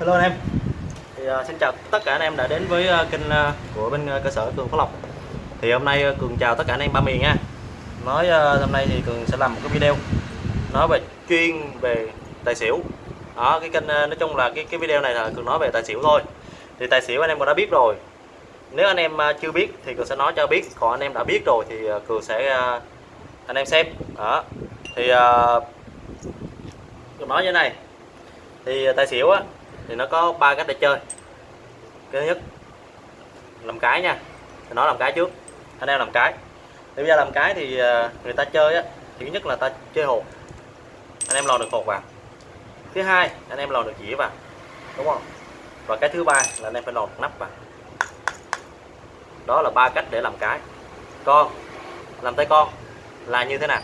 Hello anh em. Thì, uh, Xin chào tất cả anh em đã đến với uh, kênh uh, của bên uh, cơ sở Cường Phước Lộc. Thì hôm nay uh, Cường chào tất cả anh em ba miền nha. Nói uh, hôm nay thì Cường sẽ làm một cái video Nói về chuyên về tài xỉu. Đó cái kênh uh, nói chung là cái cái video này là Cường nói về tài xỉu thôi. Thì tài xỉu anh em cũng đã biết rồi. Nếu anh em uh, chưa biết thì Cường sẽ nói cho biết. Còn anh em đã biết rồi thì uh, Cường sẽ uh, anh em xem. Đó. Thì uh, Cường nói như thế này. Thì tài xỉu á thì nó có ba cách để chơi. Cái thứ nhất, làm cái nha. Thì nó làm cái trước, anh em làm cái. Thì bây giờ làm cái thì à, người ta chơi á thứ nhất là ta chơi hột anh em lò được hột vào. Thứ hai, anh em lò được dĩa vào, đúng không? Và cái thứ ba là anh em phải lò được nắp vào. Đó là ba cách để làm cái. Con, làm tay con là như thế nào?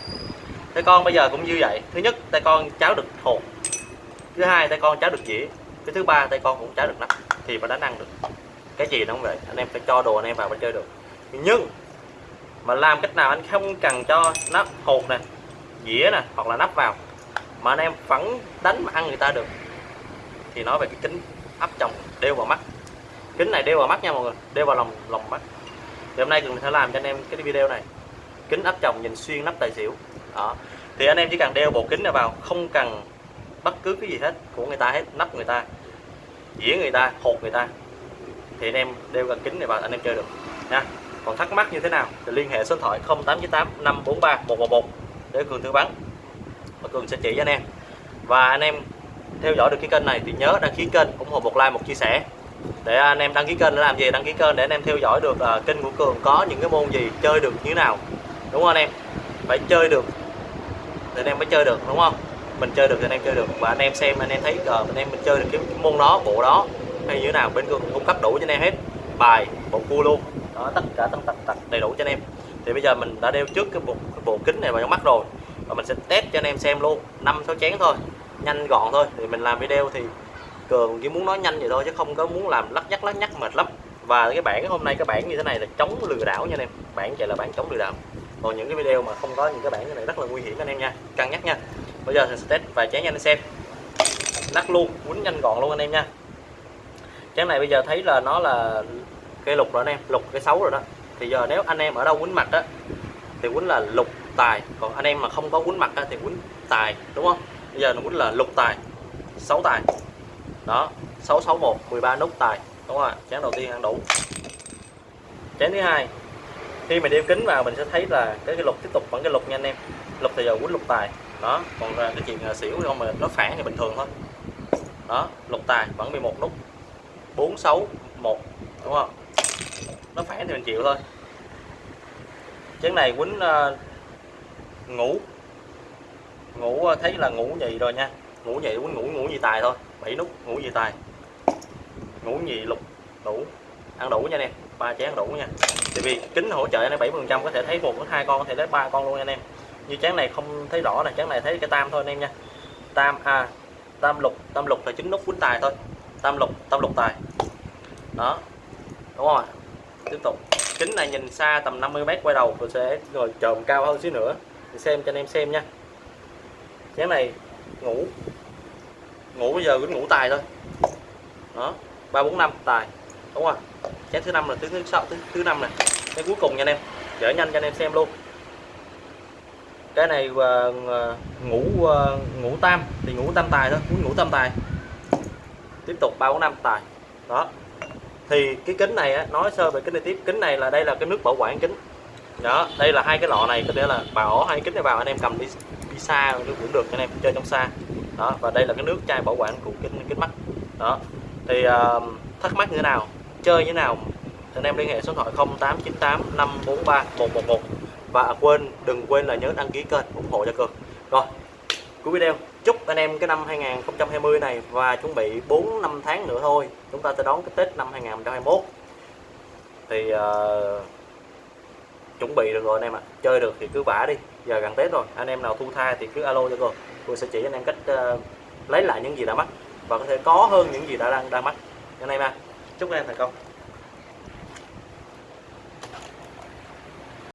Tay con bây giờ cũng như vậy. Thứ nhất, tay con cháo được hột thứ hai, tay con cháo được dĩa cái thứ ba tay con cũng trả được nắp thì mới đánh ăn được. Cái gì nó cũng vậy? Anh em phải cho đồ anh em vào mới chơi được. Nhưng mà làm cách nào anh không cần cho nắp hột nè, dĩa nè, hoặc là nắp vào, mà anh em vẫn đánh mà ăn người ta được, thì nói về cái kính áp chồng đeo vào mắt. Kính này đeo vào mắt nha mọi người, đeo vào lòng lòng mắt. Thì hôm nay cường sẽ làm cho anh em cái video này. Kính áp chồng nhìn xuyên nắp tài xỉu. Đó. Thì anh em chỉ cần đeo bộ kính này vào, không cần bất cứ cái gì hết của người ta hết nắp người ta dĩa người ta hột người ta thì anh em đeo gần kính này vào anh em chơi được nha. Còn thắc mắc như thế nào thì liên hệ số điện thoại 0898 543 111 để cường tư vấn. Và cường sẽ chỉ cho anh em. Và anh em theo dõi được cái kênh này thì nhớ đăng ký kênh ủng hộ một like một chia sẻ. Để anh em đăng ký kênh để làm gì? Đăng ký kênh để anh em theo dõi được uh, kênh của cường có những cái môn gì chơi được như thế nào. Đúng không anh em? Phải chơi được. Thì anh em mới chơi được đúng không? Mình chơi được thì anh em chơi được. Và anh em xem anh em thấy uh, anh em mình chơi được cái, cái môn đó bộ đó hay như thế nào bên cường cung cấp đủ cho anh em hết. Bài bộ cua luôn. Đó tất cả tất tật tật đầy đủ cho anh em. Thì bây giờ mình đã đeo trước cái bộ, cái bộ kính này vào trong mắt rồi. Và mình sẽ test cho anh em xem luôn. Năm sáu chén thôi. Nhanh gọn thôi. Thì mình làm video thì cường chỉ muốn nói nhanh vậy thôi chứ không có muốn làm lắc nhắc lắc nhắc mệt lắm. Và cái bản hôm nay cái bản như thế này là chống lừa đảo nha anh em. Bản chạy là bản chống lừa đảo. Còn những cái video mà không có những cái bản như này rất là nguy hiểm anh em nha. Cân nhắc nha bây giờ mình sẽ test vài chén cho anh xem. Lắc luôn quýnh nhanh gọn luôn anh em nha. Chén này bây giờ thấy là nó là cây lục rồi anh em lục cái xấu rồi đó. Thì giờ nếu anh em ở đâu quýnh mặt á thì quýnh là lục tài. Còn anh em mà không có quýnh mặt á, thì quýnh tài đúng không? Bây giờ nó quýnh là lục tài sáu tài. Đó 661 13 nút tài. Đúng không ạ chén đầu tiên ăn đủ. Chén thứ hai khi mà đeo kính vào mình sẽ thấy là cái, cái lục tiếp tục vẫn cái lục nha anh em. Lục thì giờ quýnh lục tài đó còn cái chuyện à, xỉu không mà nó phản thì bình thường thôi. Đó lục tài vẫn 11 nút. 461 đúng không? Nó phản thì mình chịu thôi. Chén này quýnh à, uh, ngủ ngủ à, thấy là ngủ nhì rồi nha. Ngủ nhì quýnh ngủ ngủ nhì tài thôi. 7 nút ngủ nhì tài. Ngủ nhì lục đủ. Ăn đủ nha anh em ba chén đủ nha. Tại vì kính hỗ trợ anh bảy phần trăm có thể thấy một đến hai con có thể lấy ba con luôn nha anh em như chén này không thấy rõ này chén này thấy cái tam thôi anh em nha. Tam a tam lục tam lục là chính nút quýnh tài thôi. Tam lục tam lục tài. Đó, đúng rồi. Tiếp tục. Kính này nhìn xa tầm 50 mét quay đầu, tôi sẽ ngồi trồm cao hơn xíu nữa. Để xem cho anh em xem nha. Chén này ngủ ngủ bây giờ cũng ngủ tài thôi. Đó, ba bốn năm tài. Đúng rồi. Chén thứ năm là thứ thứ sáu, thứ thứ năm này cái cuối cùng nha anh em. Chở nhanh cho anh em xem luôn cái này uh, ngủ uh, ngủ tam thì ngủ tam tài thôi muốn ngủ tam tài. Tiếp tục ba bốn năm tài. Đó. Thì cái kính này á, nói sơ về kính này tiếp. Kính này là đây là cái nước bảo quản kính. Đó đây là hai cái lọ này có thể là bảo hai kính này vào anh em cầm đi đi xa cũng được anh em chơi trong xa. Đó và đây là cái nước chai bảo quản của kính kính mắt. Đó. Thì uh, thắc mắc như thế nào? Chơi như thế nào? Anh em liên hệ số điện thoại 0898 543 111 và quên đừng quên là nhớ đăng ký kênh ủng hộ cho cường. Rồi cuối video. Chúc anh em cái năm 2020 này và chuẩn bị 4 năm tháng nữa thôi. Chúng ta sẽ đón cái Tết năm 2021 thì uh, chuẩn bị được rồi anh em ạ. À. chơi được thì cứ vả đi. Giờ gần Tết rồi. Anh em nào thu tha thì cứ alo cho cường. Tôi sẽ chỉ anh em cách uh, lấy lại những gì đã mất và có thể có hơn những gì đã đang đang mất. Anh em à chúc anh em thành công.